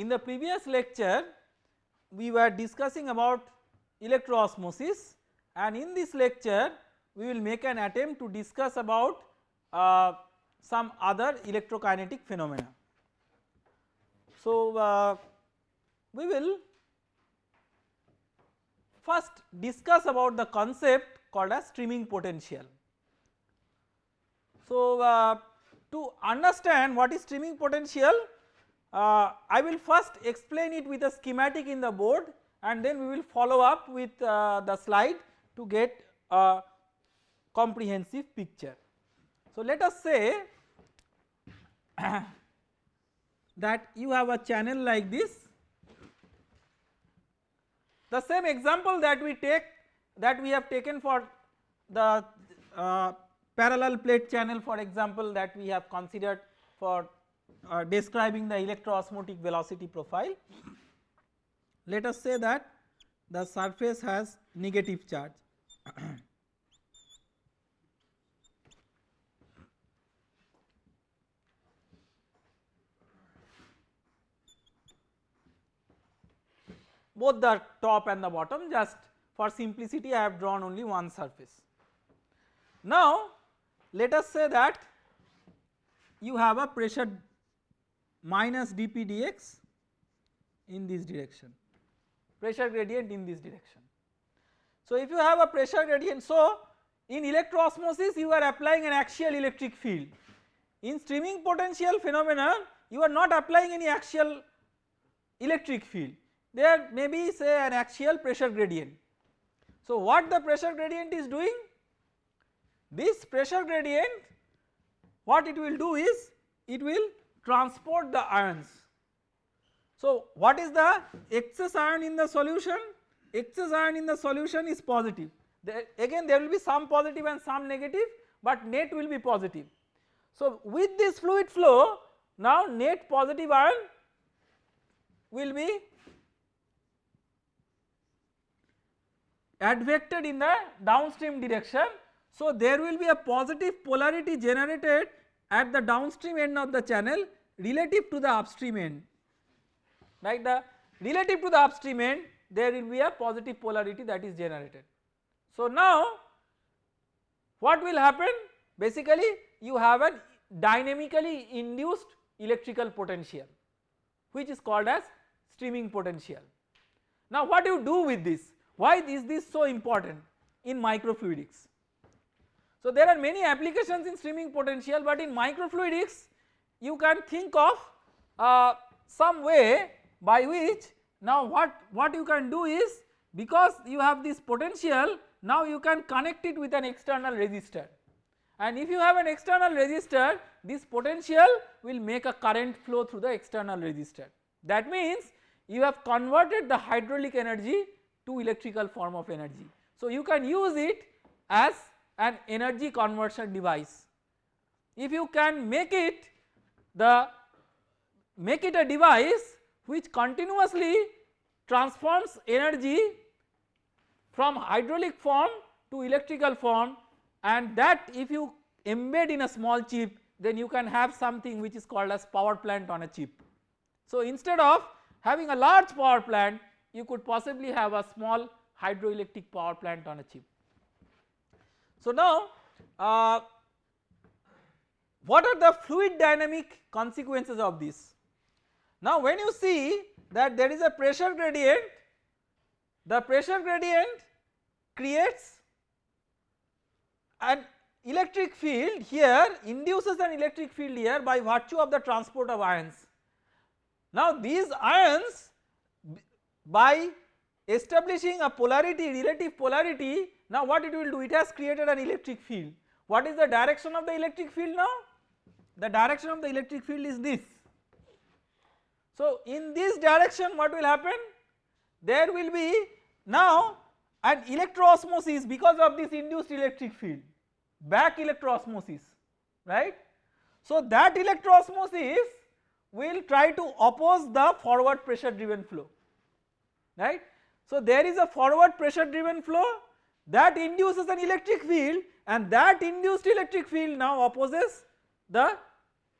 in the previous lecture we were discussing about electroosmosis and in this lecture we will make an attempt to discuss about uh, some other electrokinetic phenomena. So, uh, we will first discuss about the concept called as streaming potential. So, uh, to understand what is streaming potential uh, I will first explain it with a schematic in the board and then we will follow up with uh, the slide to get a comprehensive picture. So, let us say that you have a channel like this the same example that we take that we have taken for the uh, parallel plate channel for example that we have considered for uh, describing the electroosmotic velocity profile. Let us say that the surface has negative charge. both the top and the bottom just for simplicity I have drawn only one surface. Now let us say that you have a pressure minus dp dx in this direction pressure gradient in this direction. So if you have a pressure gradient so in electroosmosis you are applying an axial electric field in streaming potential phenomenon you are not applying any axial electric field there may be say an axial pressure gradient. So what the pressure gradient is doing this pressure gradient what it will do is it will transport the ions. So what is the excess ion in the solution? Excess ion in the solution is positive there again there will be some positive and some negative but net will be positive. So with this fluid flow now net positive ion will be advected in the downstream direction. So there will be a positive polarity generated at the downstream end of the channel relative to the upstream end right the relative to the upstream end there will be a positive polarity that is generated. So now what will happen basically you have a dynamically induced electrical potential which is called as streaming potential. Now what do you do with this why is this so important in microfluidics? So there are many applications in streaming potential but in microfluidics you can think of uh, some way by which now what, what you can do is because you have this potential now you can connect it with an external resistor and if you have an external resistor this potential will make a current flow through the external resistor. That means you have converted the hydraulic energy to electrical form of energy. So you can use it as an energy conversion device. If you can make it the make it a device which continuously transforms energy from hydraulic form to electrical form and that if you embed in a small chip then you can have something which is called as power plant on a chip. So instead of having a large power plant you could possibly have a small hydroelectric power plant on a chip. So now uh, what are the fluid dynamic consequences of this? Now when you see that there is a pressure gradient, the pressure gradient creates an electric field here induces an electric field here by virtue of the transport of ions. Now these ions by establishing a polarity relative polarity now what it will do it has created an electric field. What is the direction of the electric field now? The direction of the electric field is this. So in this direction what will happen? There will be now an electroosmosis because of this induced electric field back electroosmosis right. So that electroosmosis will try to oppose the forward pressure driven flow right. So there is a forward pressure driven flow that induces an electric field and that induced electric field now opposes the,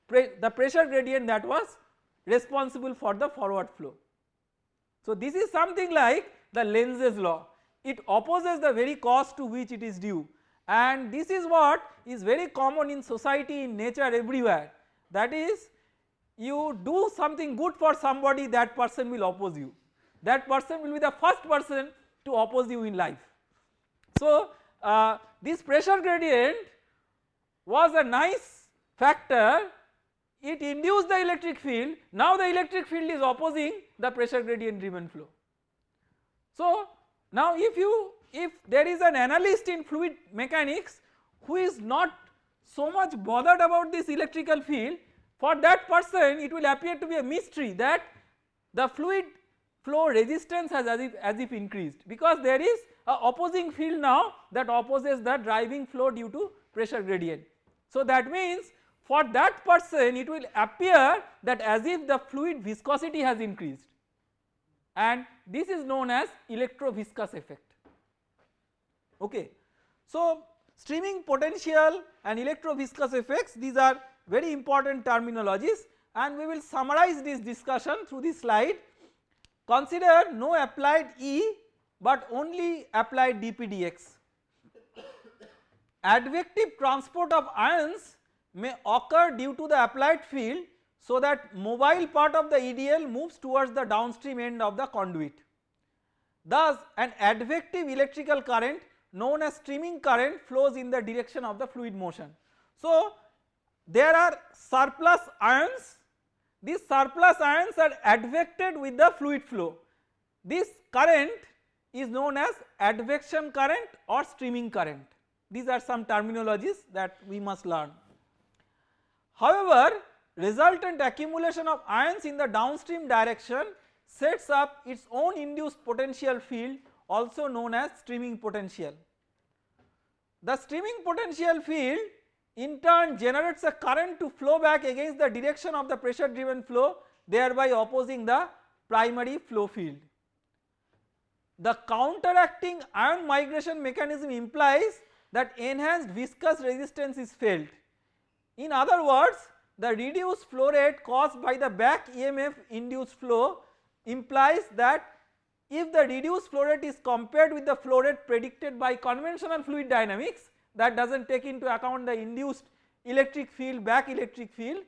the pressure gradient that was responsible for the forward flow. So this is something like the Lenz's law it opposes the very cause to which it is due and this is what is very common in society in nature everywhere that is you do something good for somebody that person will oppose you that person will be the first person to oppose you in life. So uh, this pressure gradient was a nice factor it induced the electric field now the electric field is opposing the pressure gradient driven flow. So now if you if there is an analyst in fluid mechanics who is not so much bothered about this electrical field for that person it will appear to be a mystery that the fluid flow resistance has as if, as if increased because there is a opposing field now that opposes the driving flow due to pressure gradient. So that means for that person it will appear that as if the fluid viscosity has increased and this is known as electroviscous effect okay. So streaming potential and electroviscous effects these are very important terminologies and we will summarize this discussion through this slide. Consider no applied E but only applied dpdx. Advective transport of ions may occur due to the applied field so that mobile part of the EDL moves towards the downstream end of the conduit. Thus an advective electrical current known as streaming current flows in the direction of the fluid motion. So there are surplus ions these surplus ions are advected with the fluid flow. This current is known as advection current or streaming current these are some terminologies that we must learn. However, resultant accumulation of ions in the downstream direction sets up its own induced potential field also known as streaming potential. The streaming potential field in turn generates a current to flow back against the direction of the pressure driven flow thereby opposing the primary flow field. The counteracting ion migration mechanism implies that enhanced viscous resistance is felt. In other words the reduced flow rate caused by the back EMF induced flow implies that if the reduced flow rate is compared with the flow rate predicted by conventional fluid dynamics that does not take into account the induced electric field back electric field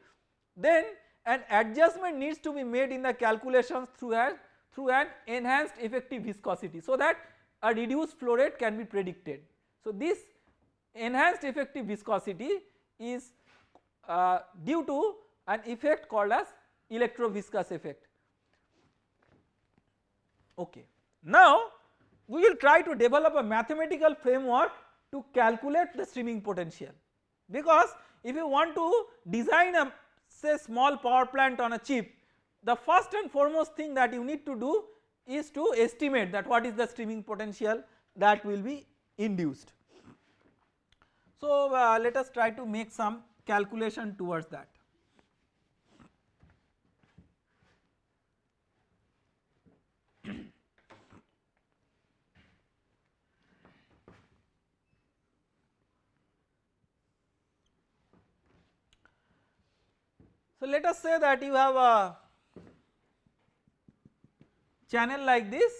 then an adjustment needs to be made in the calculations through through an enhanced effective viscosity so that a reduced flow rate can be predicted. So this enhanced effective viscosity is uh, due to an effect called as electroviscous effect. Okay. Now we will try to develop a mathematical framework to calculate the streaming potential because if you want to design a say small power plant on a chip the first and foremost thing that you need to do is to estimate that what is the streaming potential that will be induced. So uh, let us try to make some calculation towards that. So let us say that you have a channel like this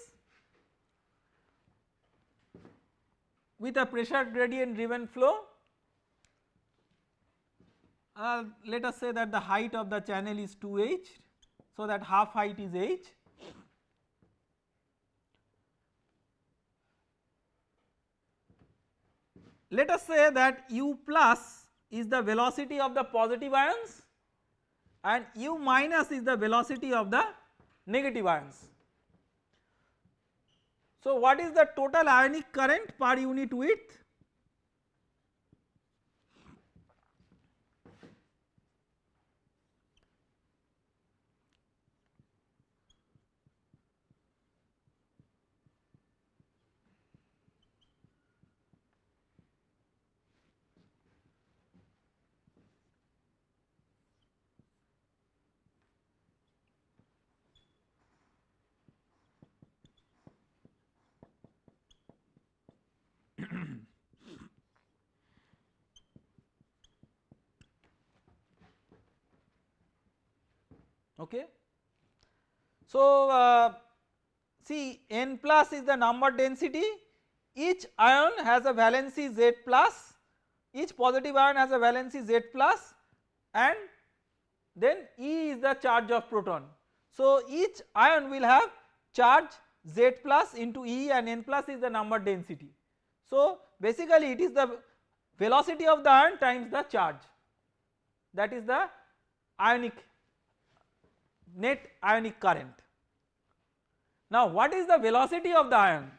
with a pressure gradient driven flow uh, let us say that the height of the channel is 2h so that half height is h. Let us say that u plus is the velocity of the positive ions and u minus is the velocity of the negative ions. So what is the total ionic current per unit width? Okay. So uh, see n plus is the number density each ion has a valency Z plus each positive ion has a valency Z plus and then E is the charge of proton. So each ion will have charge Z plus into E and N plus is the number density. So basically it is the velocity of the ion times the charge that is the ionic net ionic current. Now what is the velocity of the ion?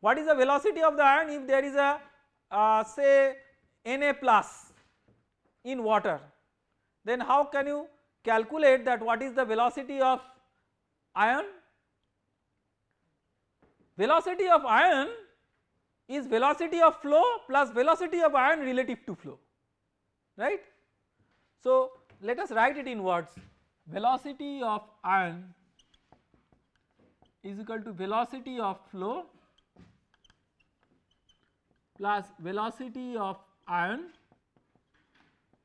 What is the velocity of the ion if there is a uh, say Na plus in water then how can you calculate that what is the velocity of ion? Velocity of ion is velocity of flow plus velocity of ion relative to flow right. So let us write it in words velocity of ion is equal to velocity of flow plus velocity of ion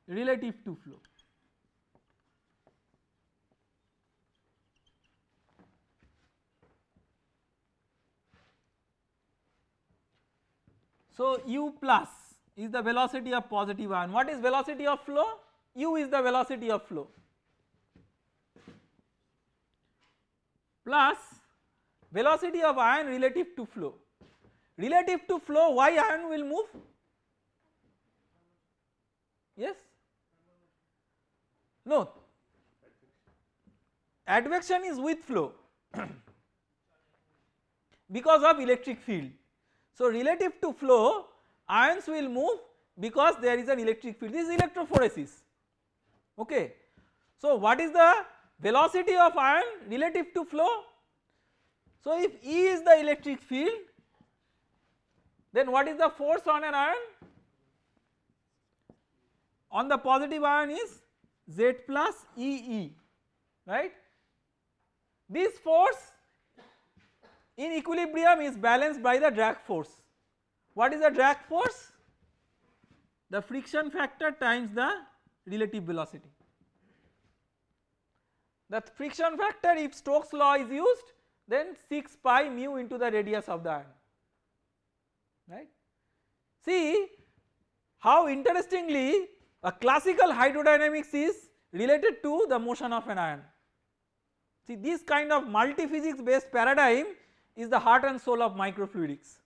relative to flow. So, u plus is the velocity of positive ion. What is velocity of flow? U is the velocity of flow plus velocity of ion relative to flow. Relative to flow why ion will move? Yes? No, advection is with flow because of electric field. So relative to flow ions will move because there is an electric field this is electrophoresis okay. So what is the velocity of ion relative to flow? So if E is the electric field then what is the force on an ion? On the positive ion is Z plus EE right. This force in equilibrium is balanced by the drag force. What is the drag force? The friction factor times the relative velocity. The friction factor if Stokes law is used then 6 pi mu into the radius of the ion right. See how interestingly a classical hydrodynamics is related to the motion of an ion. See this kind of multi physics based paradigm is the heart and soul of microfluidics.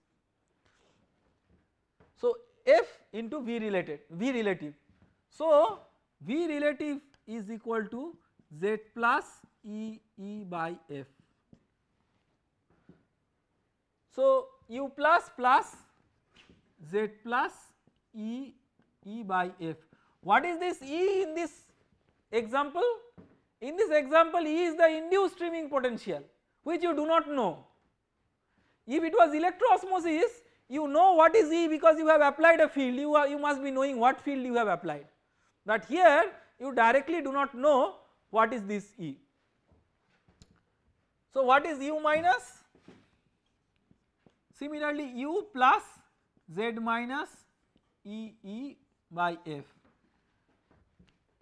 So F into V related V relative. So V relative is equal to Z plus E E by F. So U plus plus Z plus E E by F. What is this E in this example? In this example E is the induced streaming potential which you do not know. If it was electroosmosis you know what is E because you have applied a field you, are, you must be knowing what field you have applied but here you directly do not know what is this E. So what is U minus? Similarly U plus Z minus E E by F.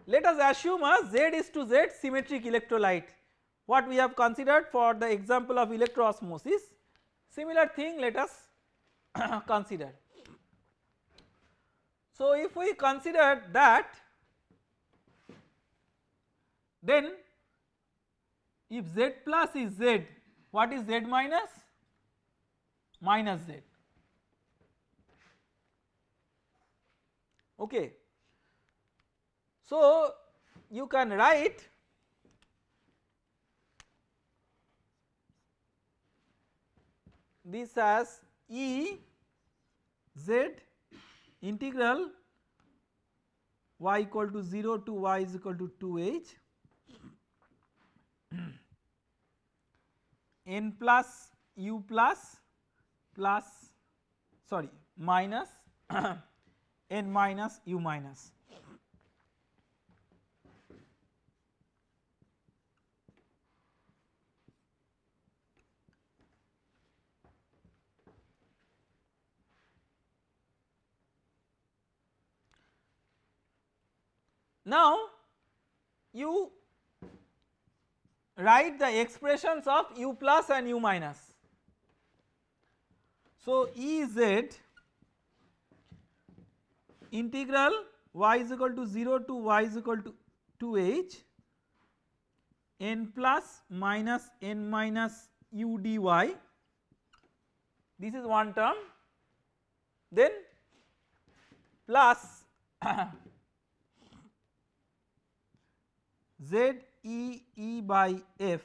Let us assume a Z is to Z symmetric electrolyte what we have considered for the example of electroosmosis similar thing let us consider. So if we consider that then if Z plus is Z what is Z minus? Minus Z okay. So you can write this as E Z integral y equal to 0 to y is equal to 2h n plus u plus plus sorry minus n minus u minus. Now you write the expressions of u plus and u minus. So Ez integral y is equal to 0 to y is equal to 2h n plus minus n minus u dy this is one term then plus z e e by f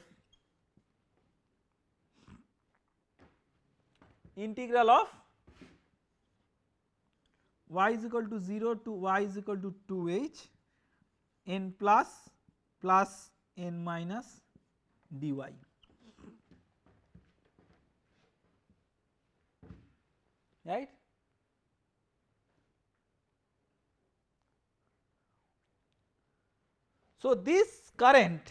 integral of y is equal to 0 to y is equal to 2h n plus plus n minus dy right. So this current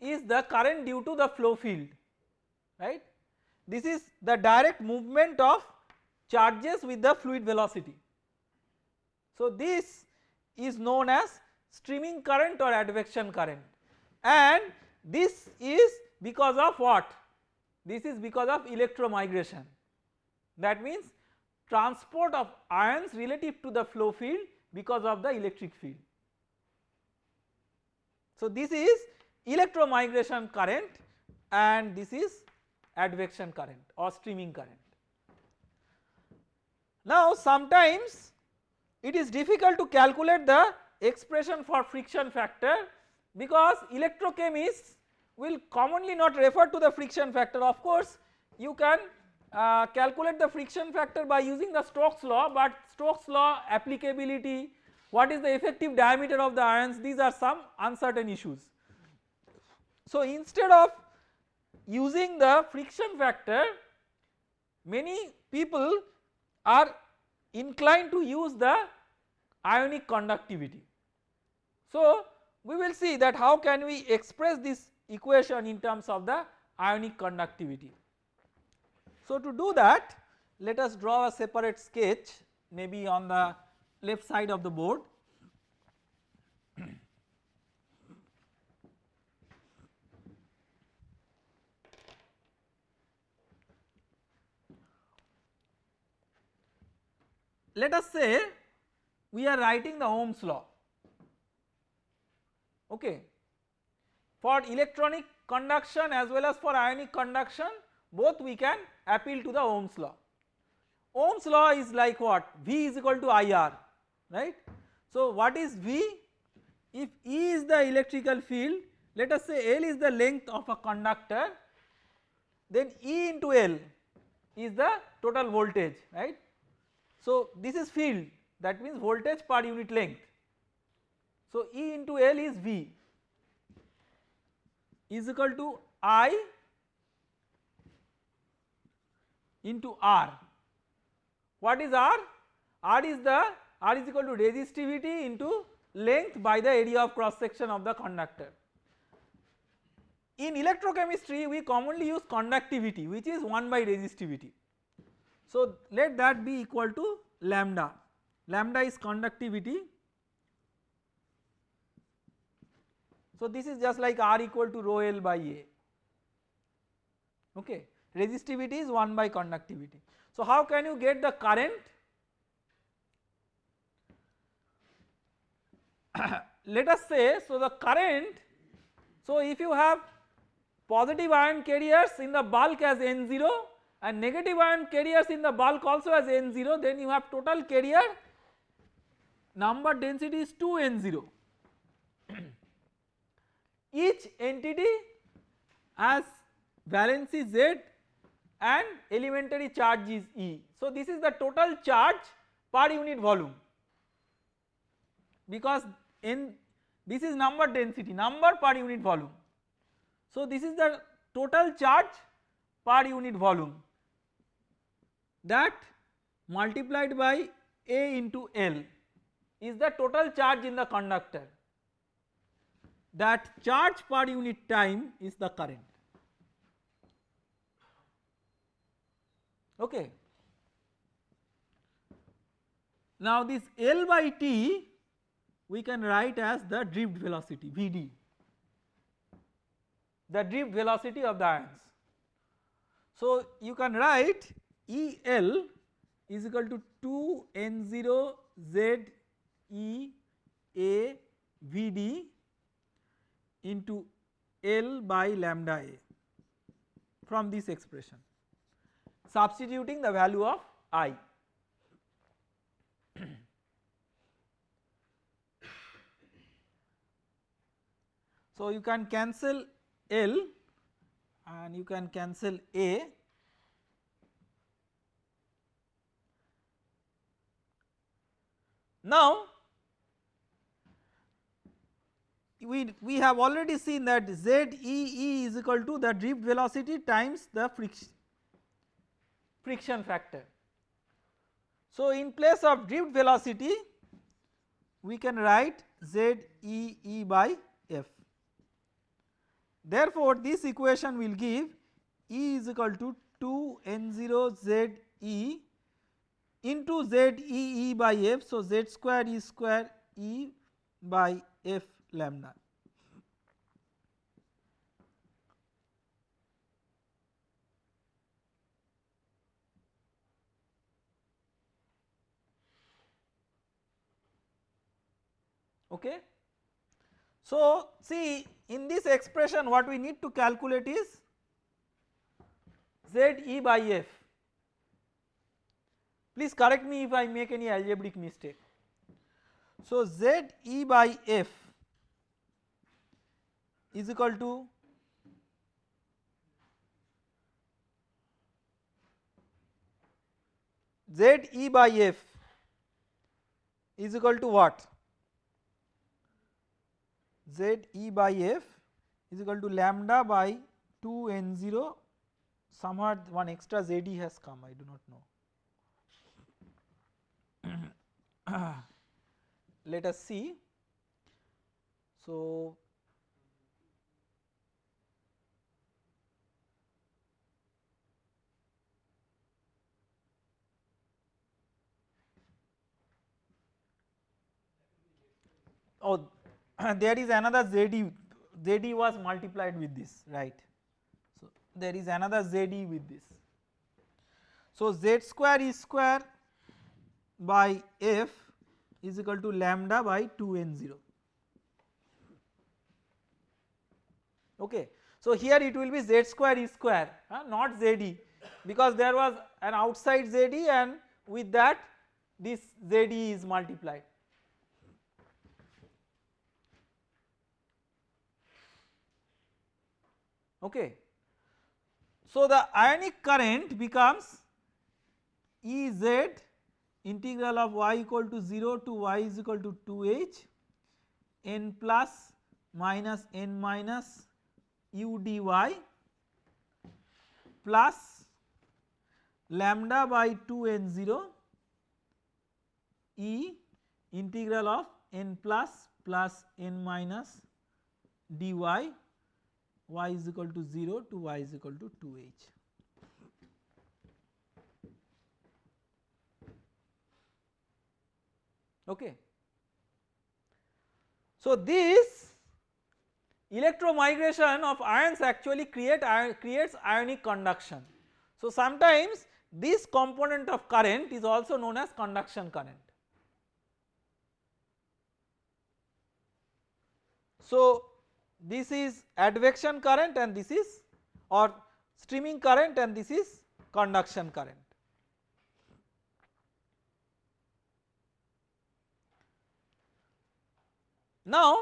is the current due to the flow field right. This is the direct movement of charges with the fluid velocity. So this is known as streaming current or advection current and this is because of what? This is because of electromigration that means transport of ions relative to the flow field because of the electric field. So this is electromigration current and this is advection current or streaming current. Now sometimes it is difficult to calculate the expression for friction factor because electrochemists will commonly not refer to the friction factor of course you can uh, calculate the friction factor by using the Stokes law but Stokes law applicability what is the effective diameter of the ions these are some uncertain issues. So instead of using the friction factor many people are inclined to use the ionic conductivity. So we will see that how can we express this equation in terms of the ionic conductivity. So to do that let us draw a separate sketch maybe on the left side of the board. Let us say we are writing the Ohm's law okay for electronic conduction as well as for ionic conduction both we can appeal to the Ohm's law. Ohm's law is like what V is equal to IR right. So what is V? If E is the electrical field let us say L is the length of a conductor then E into L is the total voltage right. So this is field that means voltage per unit length. So E into L is V is equal to I into R. What is R? R is the R is equal to resistivity into length by the area of cross section of the conductor. In electrochemistry we commonly use conductivity which is 1 by resistivity. So let that be equal to lambda, lambda is conductivity So this is just like R equal to rho L by A okay resistivity is 1 by conductivity. So how can you get the current? Let us say so the current so if you have positive ion carriers in the bulk as N0 and negative ion carriers in the bulk also as N0 then you have total carrier number density is 2 N0 each entity has valency Z and elementary charge is E. So this is the total charge per unit volume because in this is number density number per unit volume. So this is the total charge per unit volume that multiplied by A into L is the total charge in the conductor that charge per unit time is the current. Okay. Now this L by T we can write as the drift velocity Vd the drift velocity of the ions. So you can write EL is equal to 2 N0 Z E A V D into L by lambda A from this expression substituting the value of I. so you can cancel L and you can cancel A Now we, we have already seen that ZEE is equal to the drift velocity times the friction, friction factor. So in place of drift velocity we can write ZEE by F. Therefore this equation will give E is equal to 2 N0 ZE into Z E E by F. So, Z square E square E by F lambda. Okay. So, see in this expression what we need to calculate is Z E by F Please correct me if I make any algebraic mistake. So Z E by F is equal to Z E by F is equal to what? Z E by F is equal to lambda by 2 n 0 somewhat one extra Z E has come I do not know. let us see. So, oh there is another ZD, ZD was multiplied with this right. So, there is another ZD with this. So, Z square is square by f is equal to lambda by 2 n 0 okay. So here it will be z square e square uh, not ZD because there was an outside ZD and with that this ZD is multiplied. Okay. So the ionic current becomes E z integral of y equal to 0 to y is equal to 2h n plus minus n minus u dy plus lambda by 2 n 0 e integral of n plus plus n minus dy y is equal to 0 to y is equal to 2h. Okay. So, this electromigration of ions actually create creates ionic conduction. So, sometimes this component of current is also known as conduction current. So, this is advection current and this is or streaming current and this is conduction current. Now,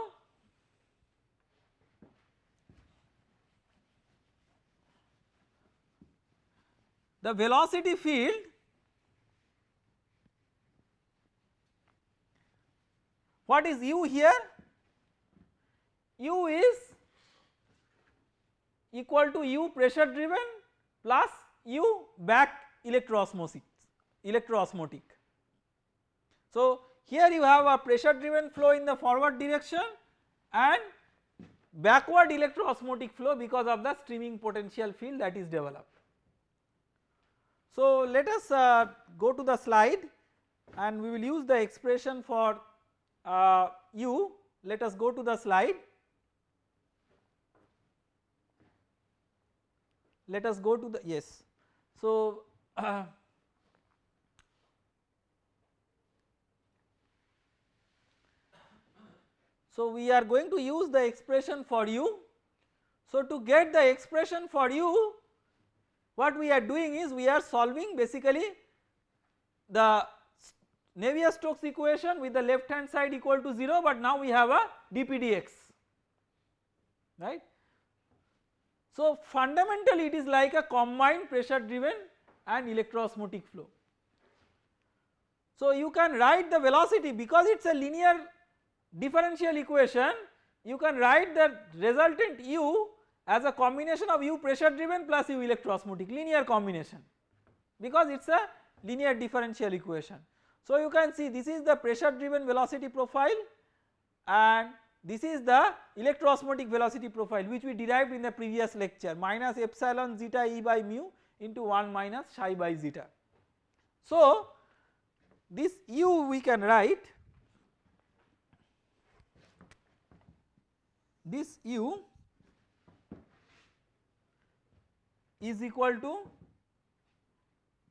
the velocity field what is u here? U is equal to u pressure driven plus u back electroosmotic electroosmotic. So, here you have a pressure driven flow in the forward direction and backward electroosmotic flow because of the streaming potential field that is developed. So let us uh, go to the slide and we will use the expression for uh, u. Let us go to the slide. Let us go to the yes. So, uh, so we are going to use the expression for u. So to get the expression for u what we are doing is we are solving basically the Navier-Stokes equation with the left hand side equal to 0 but now we have a dpdx right. So fundamentally it is like a combined pressure driven and electroosmotic flow. So you can write the velocity because it is a linear differential equation you can write the resultant u as a combination of u pressure driven plus u electroosmotic linear combination because it is a linear differential equation. So you can see this is the pressure driven velocity profile and this is the electroosmotic velocity profile which we derived in the previous lecture minus epsilon zeta e by mu into 1 minus psi by zeta. So this u we can write this u is equal to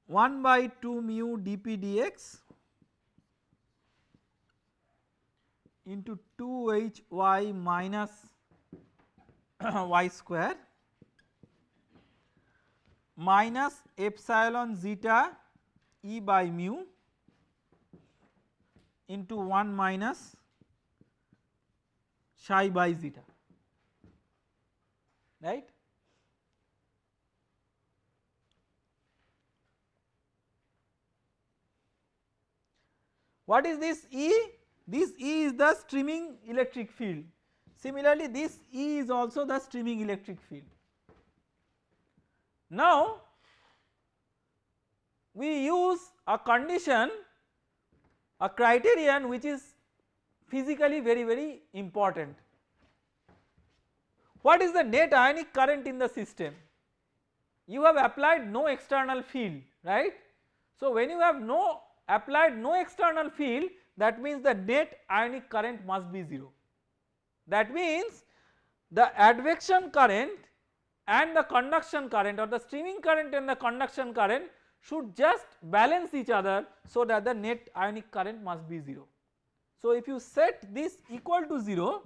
1 by 2 mu dp dx into 2 hy minus y square minus epsilon zeta e by mu into 1 minus psi by zeta right. What is this E? This E is the streaming electric field. Similarly, this E is also the streaming electric field. Now, we use a condition, a criterion which is physically very very important. What is the net ionic current in the system? You have applied no external field right. So when you have no applied no external field that means the net ionic current must be 0. That means the advection current and the conduction current or the streaming current and the conduction current should just balance each other so that the net ionic current must be 0. So if you set this equal to 0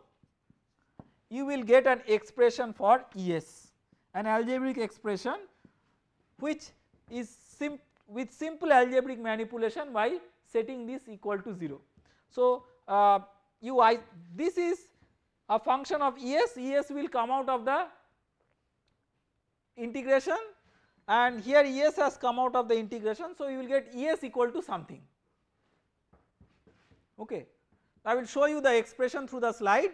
you will get an expression for ES an algebraic expression which is with simple algebraic manipulation by setting this equal to 0. So uh, you I this is a function of ES, ES will come out of the integration and here ES has come out of the integration. So you will get ES equal to something. Okay. I will show you the expression through the slide.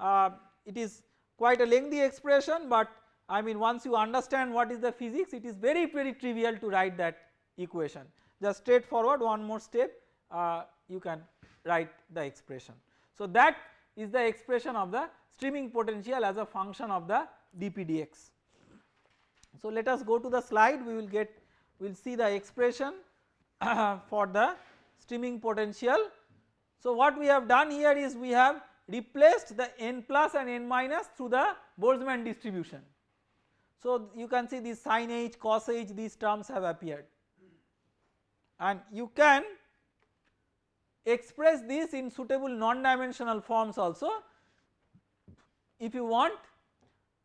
Uh, it is quite a lengthy expression but I mean once you understand what is the physics it is very very trivial to write that equation. Just straightforward one more step uh, you can write the expression. So that is the expression of the streaming potential as a function of the dpdx. So let us go to the slide we will get we will see the expression for the streaming potential. So what we have done here is we have replaced the n plus and n minus through the Boltzmann distribution. So you can see this sin h cos h these terms have appeared and you can express this in suitable non-dimensional forms also if you want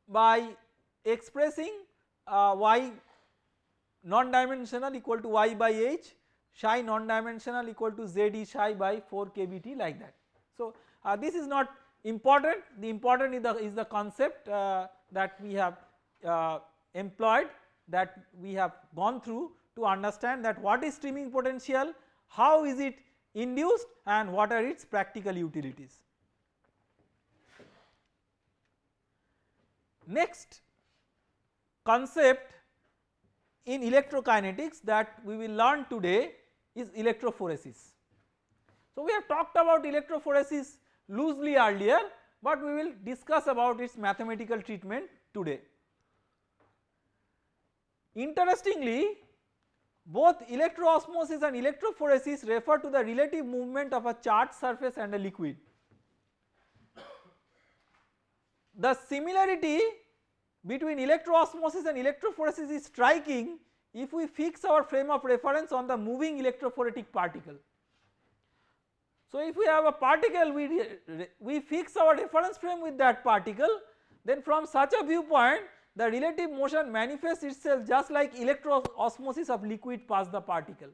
by expressing uh, y non-dimensional equal to y by h psi non-dimensional equal to z e psi by 4 kBt like that. So uh, this is not important the important is the, is the concept uh, that we have uh, employed that we have gone through to understand that what is streaming potential, how is it induced and what are its practical utilities. Next concept in electrokinetics that we will learn today is electrophoresis. So we have talked about electrophoresis loosely earlier but we will discuss about its mathematical treatment today. Interestingly both electroosmosis and electrophoresis refer to the relative movement of a charged surface and a liquid. The similarity between electroosmosis and electrophoresis is striking if we fix our frame of reference on the moving electrophoretic particle. So if we have a particle we, we fix our reference frame with that particle then from such a viewpoint the relative motion manifests itself just like electroosmosis of liquid past the particle.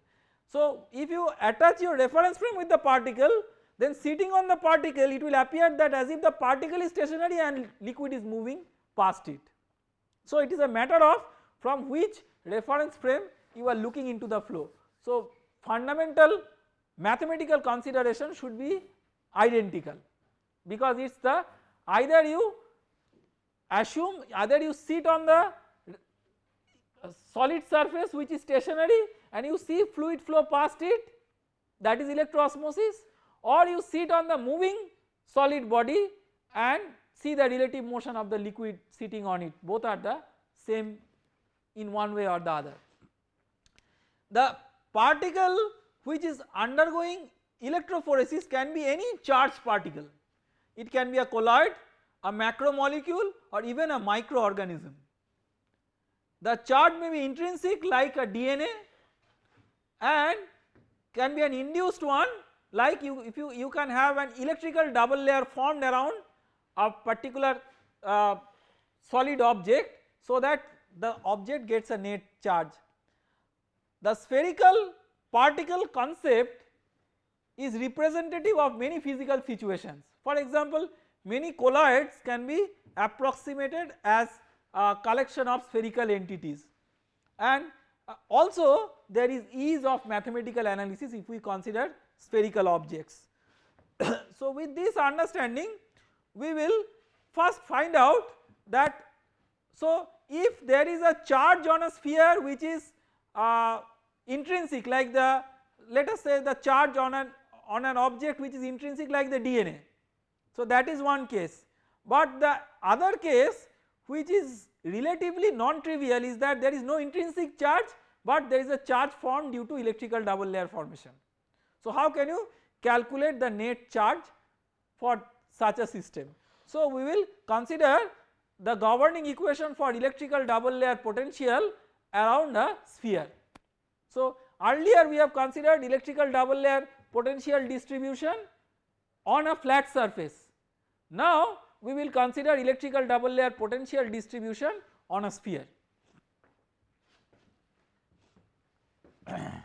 So if you attach your reference frame with the particle then sitting on the particle it will appear that as if the particle is stationary and liquid is moving past it. So it is a matter of from which reference frame you are looking into the flow. So fundamental mathematical consideration should be identical because it is the either you assume either you sit on the uh, solid surface which is stationary and you see fluid flow past it that is electroosmosis or you sit on the moving solid body and see the relative motion of the liquid sitting on it both are the same in one way or the other. The particle which is undergoing electrophoresis can be any charged particle. It can be a colloid, a macromolecule or even a microorganism. The charge may be intrinsic like a DNA and can be an induced one like you if you, you can have an electrical double layer formed around a particular uh, solid object so that the object gets a net charge. The spherical particle concept is representative of many physical situations. For example, many colloids can be approximated as a collection of spherical entities and uh, also there is ease of mathematical analysis if we consider spherical objects. so with this understanding we will first find out that so if there is a charge on a sphere which is uh, intrinsic like the let us say the charge on an on an object which is intrinsic like the DNA. So that is one case but the other case which is relatively non-trivial is that there is no intrinsic charge but there is a charge formed due to electrical double layer formation. So how can you calculate the net charge for such a system? So we will consider the governing equation for electrical double layer potential around a sphere. So earlier we have considered electrical double layer potential distribution on a flat surface. Now we will consider electrical double layer potential distribution on a sphere.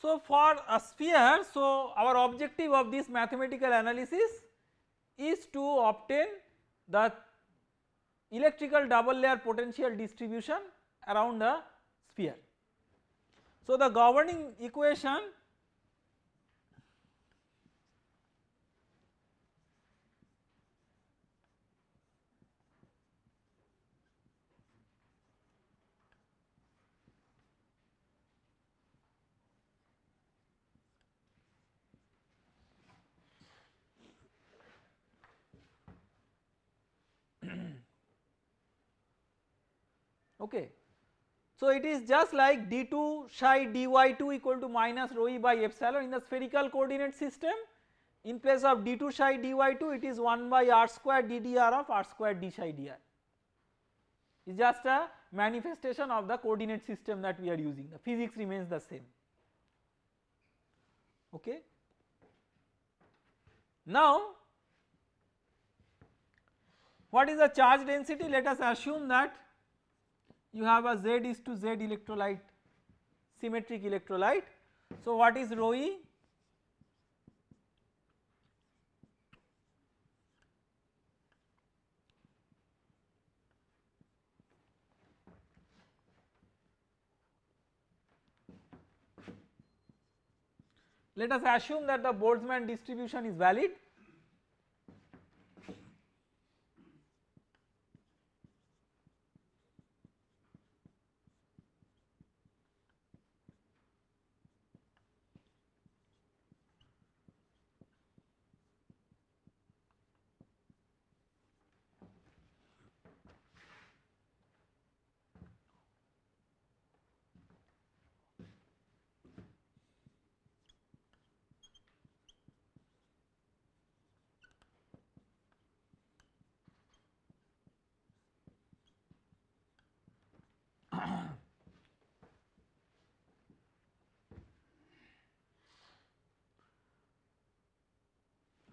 So for a sphere, so our objective of this mathematical analysis is to obtain the electrical double layer potential distribution around a sphere. So the governing equation okay. So it is just like d2 psi dy2 equal to minus rho e by epsilon in the spherical coordinate system. In place of d2 psi dy2 it is 1 by r square ddr of r square d psi dr is just a manifestation of the coordinate system that we are using. The physics remains the same. Okay. Now what is the charge density? Let us assume that you have a Z is to Z electrolyte symmetric electrolyte. So, what is rho e? Let us assume that the Boltzmann distribution is valid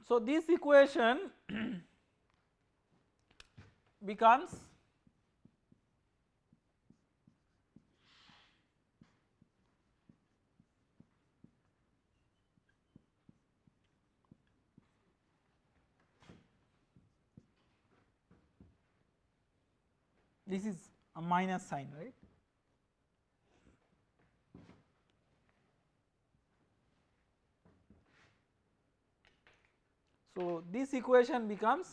So, this equation becomes this is a minus sign right So, this equation becomes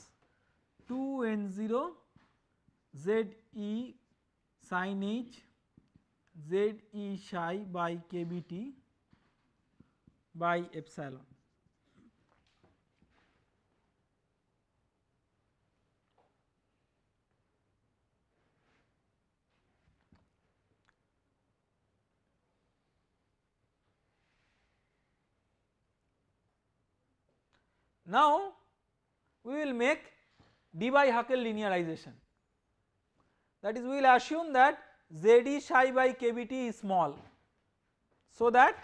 2 n 0 z e sin h z e psi by k b t by epsilon. Now, we will make Debye-Huckel linearization that is we will assume that ZD psi by KBT is small. So that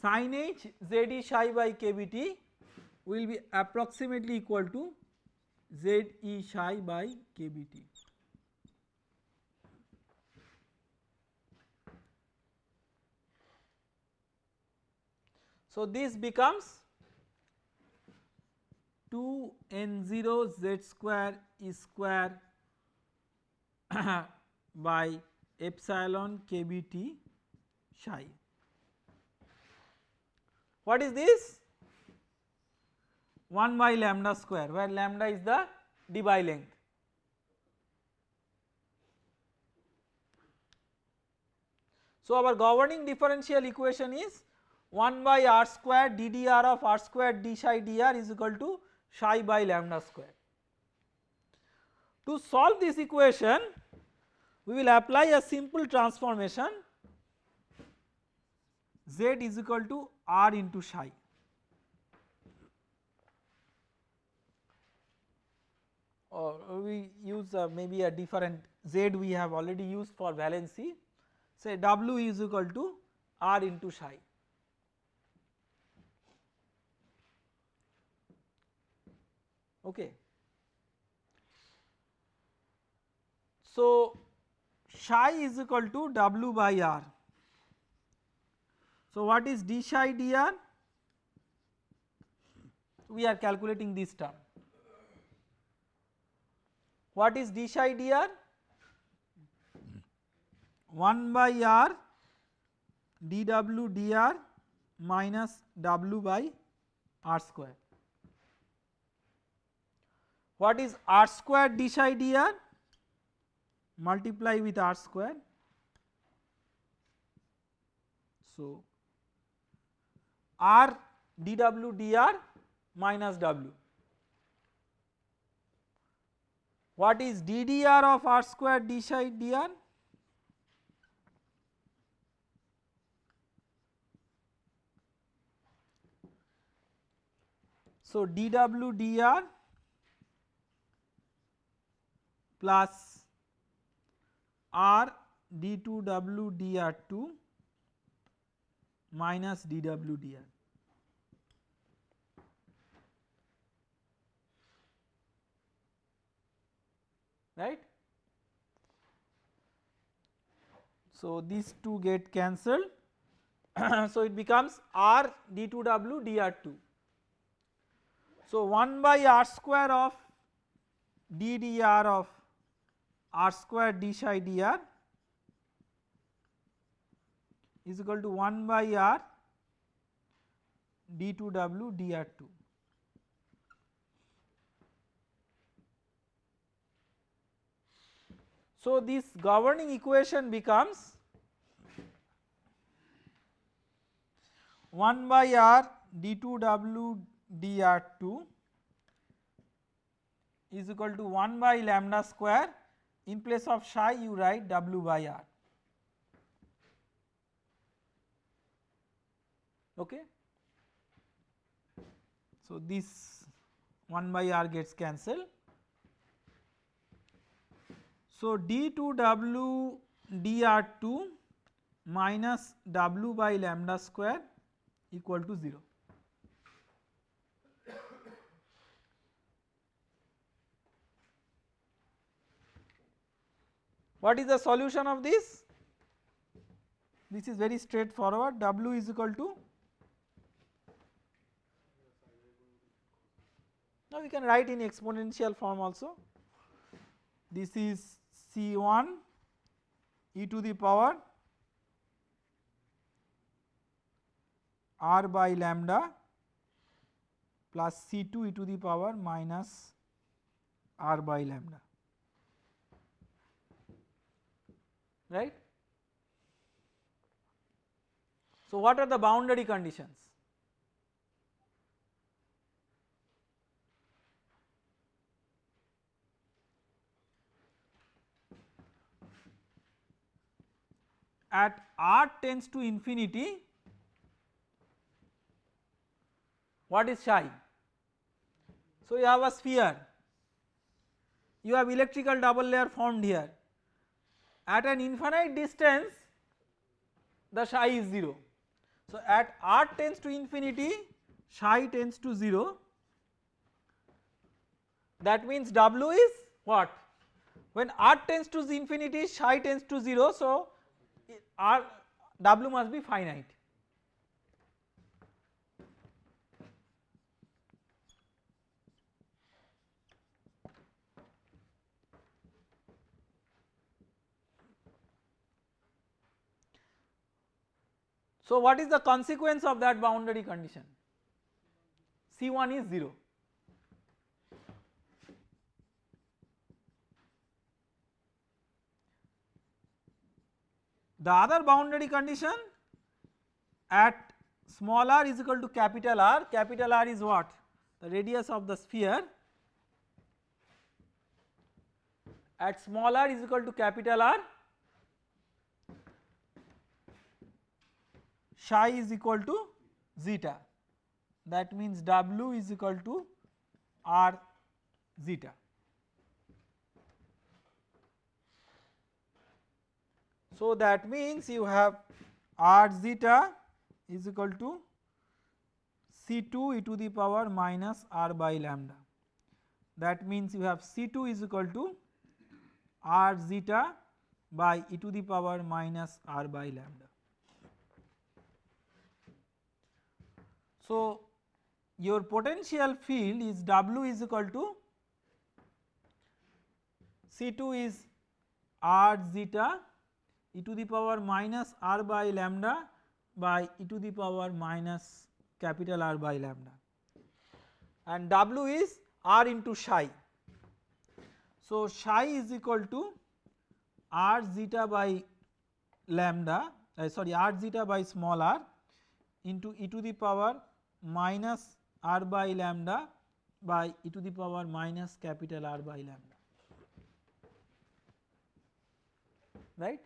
sin h ZE psi by KBT will be approximately equal to ZE psi by KBT. So, this becomes 2 n 0 z square e square by epsilon kbt psi. What is this? 1 by lambda square where lambda is the Debye length. So, our governing differential equation is 1 by r square ddr of r square d psi dr is equal to psi by lambda square. To solve this equation we will apply a simple transformation z is equal to r into psi. or we use uh, maybe a different z we have already used for valency say w is equal to r into psi. Okay. So, psi is equal to W by R. So, what is d psi dr? We are calculating this term. What is d psi dr? 1 by r dw dr minus w by r square. What is r square d psi dr? Multiply with r square. So, r dw dr minus w. What is ddr of r square d psi dr? So, dw dr plus r d2w dr2 minus dw dr. right. So, these two get cancelled so it becomes r d2w dr2. So 1 by r square of d dr of r square d psi dr is equal to 1 by r d2w dr2. So this governing equation becomes 1 by r d2w dr2 is equal to 1 by lambda square in place of psi you write w by r okay. So this 1 by r gets cancelled. So d2w dr2 minus w by lambda square equal to 0. What is the solution of this? This is very straightforward. W is equal to now we can write in exponential form also. This is C1 e to the power r by lambda plus C2 e to the power minus r by lambda right. So, what are the boundary conditions? At r tends to infinity what is psi? So, you have a sphere, you have electrical double layer formed here at an infinite distance the psi is 0. So, at r tends to infinity psi tends to 0 that means w is what? When r tends to infinity psi tends to 0 so r w must be finite So what is the consequence of that boundary condition? C1 is 0. The other boundary condition at small r is equal to capital R, capital R is what? The radius of the sphere at small r is equal to capital R psi is equal to zeta that means W is equal to R zeta. So that means you have R zeta is equal to C2 e to the power minus R by lambda that means you have C2 is equal to R zeta by e to the power minus R by lambda. So, your potential field is W is equal to C2 is R zeta e to the power minus R by lambda by e to the power minus capital R by lambda and W is R into psi. So, psi is equal to R zeta by lambda uh, sorry R zeta by small r into e to the power minus r by lambda by e to the power minus capital R by lambda right.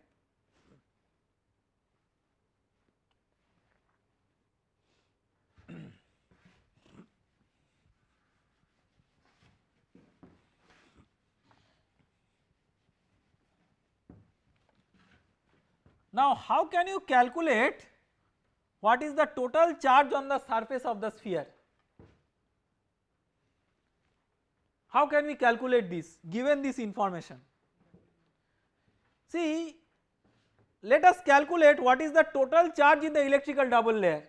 Now how can you calculate what is the total charge on the surface of the sphere? How can we calculate this given this information? See let us calculate what is the total charge in the electrical double layer.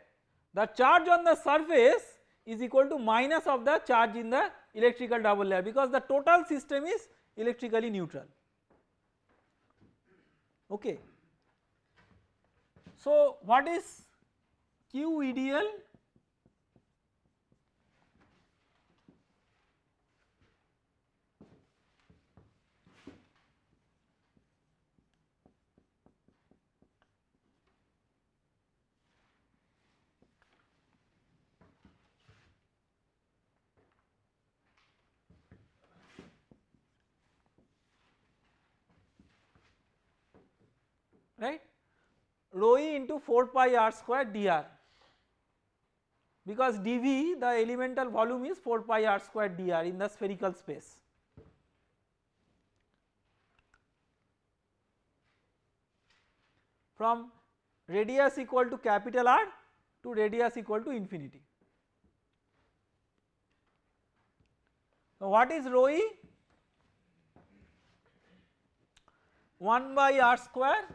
The charge on the surface is equal to minus of the charge in the electrical double layer because the total system is electrically neutral okay. So what is Q ideal right rho e into 4 pi r square dr because dV the elemental volume is 4 pi r square dr in the spherical space. From radius equal to capital R to radius equal to infinity. So what is rho e? 1 by r square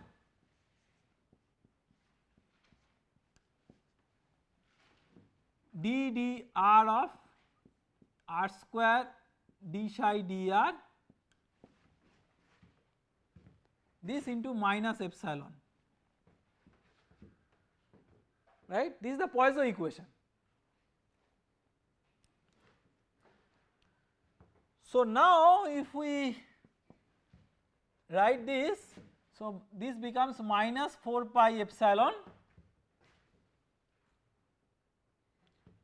d d r of r square d psi dr this into minus epsilon right this is the Poisson equation. So now if we write this so this becomes minus 4 pi epsilon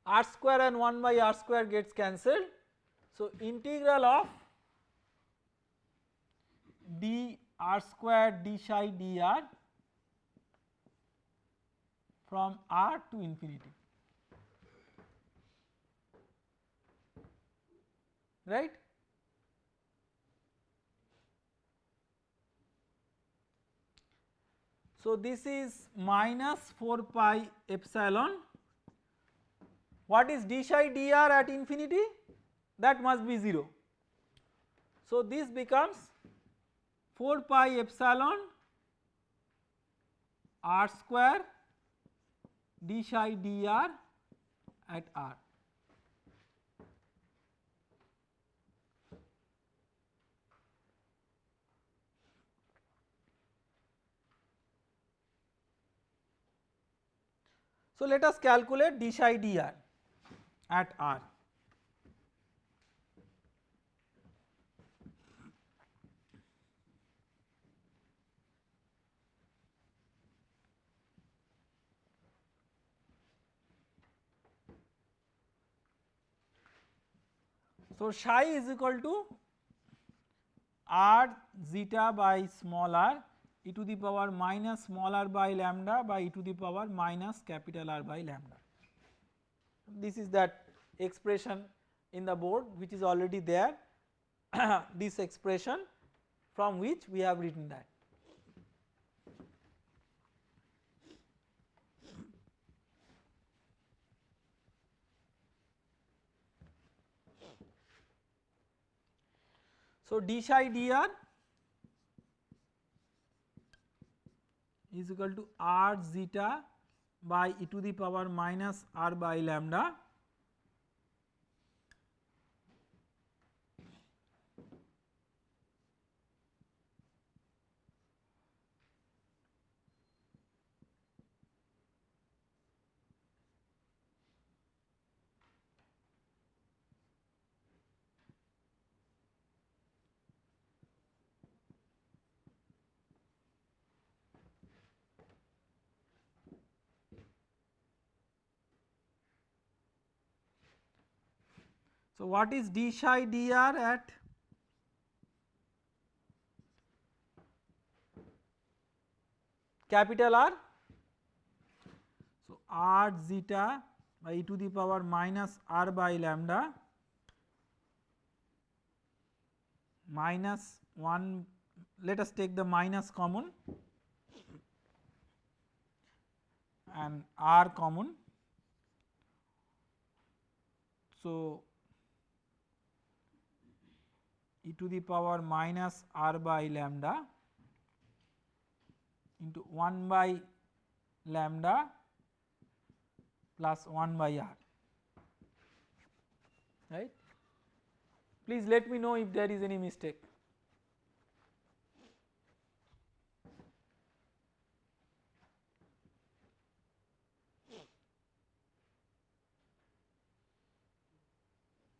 r square and 1 by r square gets cancelled. So, integral of d r square d psi dr from r to infinity right. So, this is minus 4 pi epsilon what is d psi dr at infinity? That must be 0. So this becomes 4 pi epsilon r square d psi dr at r. So let us calculate d psi dr at R. So, psi is equal to r zeta by small r e to the power minus small r by lambda by e to the power minus capital R by lambda. This is that expression in the board which is already there this expression from which we have written that. So, d psi dr is equal to r zeta by e to the power minus r by lambda So, what is d psi dr at capital R? So, r zeta by e to the power minus r by lambda minus 1 let us take the minus common and r common. So, e to the power minus r by lambda into 1 by lambda plus 1 by r right. Please let me know if there is any mistake.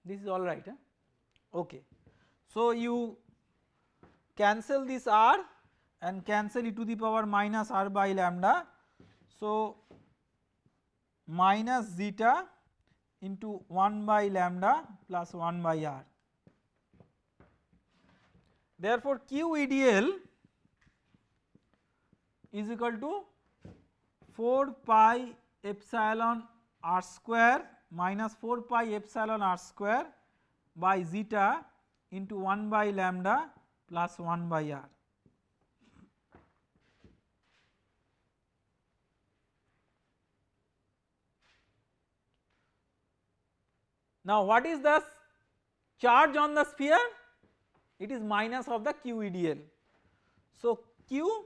This is all right. Huh? Okay. So, you cancel this r and cancel e to the power minus r by lambda. So, minus zeta into 1 by lambda plus 1 by r. Therefore, q EDL is equal to 4 pi epsilon r square minus 4 pi epsilon r square by zeta into 1 by lambda plus 1 by r. Now what is the charge on the sphere? It is minus of the QEDL. So Q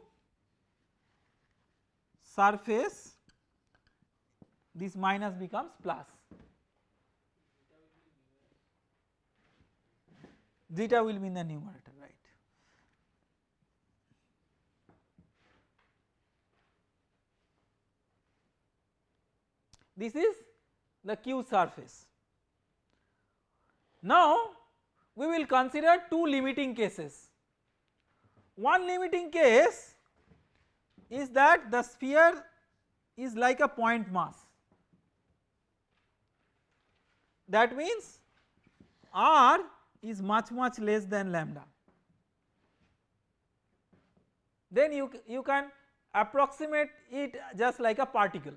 surface this minus becomes plus. Zeta will be in the numerator right. This is the Q surface. Now we will consider two limiting cases. One limiting case is that the sphere is like a point mass. That means R is much much less than lambda. Then you, you can approximate it just like a particle.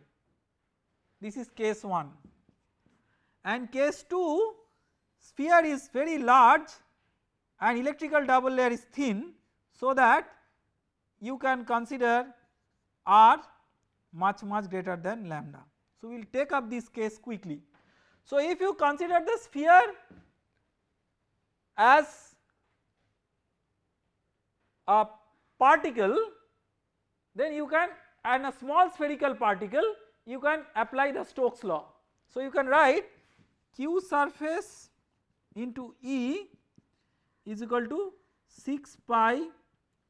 This is case 1 and case 2 sphere is very large and electrical double layer is thin so that you can consider R much much greater than lambda. So we will take up this case quickly. So if you consider the sphere as a particle then you can and a small spherical particle you can apply the Stokes law. So you can write q surface into E is equal to 6 pi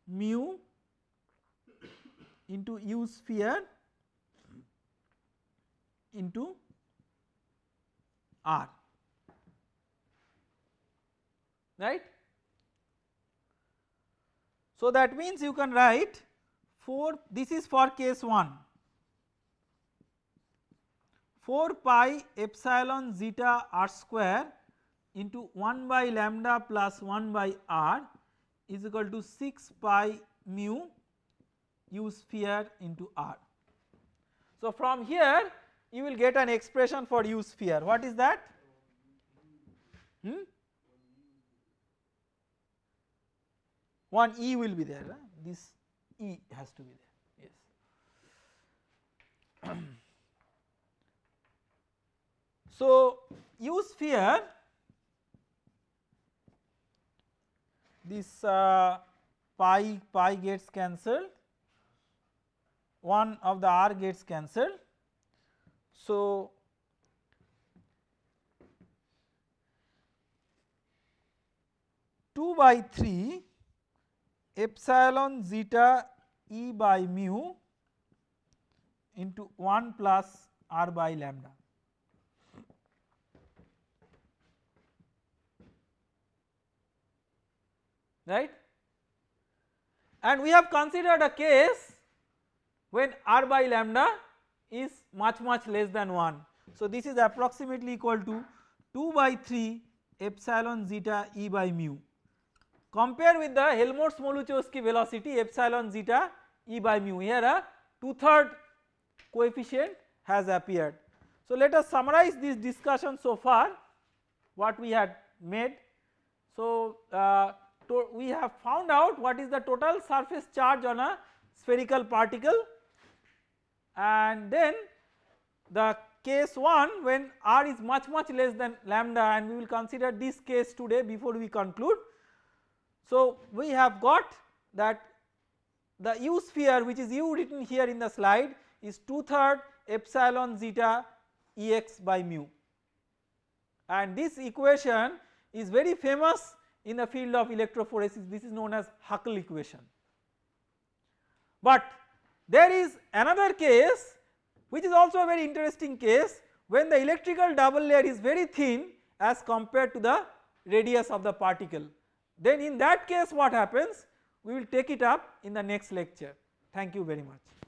mu into U sphere into R right. So that means you can write 4 this is for case 1 4 pi epsilon zeta r square into 1 by lambda plus 1 by r is equal to 6 pi mu u sphere into r. So from here you will get an expression for u sphere what is that? Hmm? One E will be there, this E has to be there, yes. so, U sphere this uh, pi pi gets cancelled, one of the r gets cancelled. So, two by 3 epsilon zeta E by mu into 1 plus r by lambda. Right? And we have considered a case when r by lambda is much much less than 1. So this is approximately equal to 2 by 3 epsilon zeta E by mu compare with the Helmholtz-Smoluchowski velocity epsilon zeta E by mu here a two third coefficient has appeared. So let us summarize this discussion so far what we had made. So uh, we have found out what is the total surface charge on a spherical particle and then the case 1 when r is much much less than lambda and we will consider this case today before we conclude So we have got that the u sphere which is u written here in the slide is 2 third epsilon zeta Ex by mu and this equation is very famous in the field of electrophoresis this is known as Huckel equation. But there is another case which is also a very interesting case when the electrical double layer is very thin as compared to the radius of the particle. Then in that case what happens we will take it up in the next lecture. Thank you very much.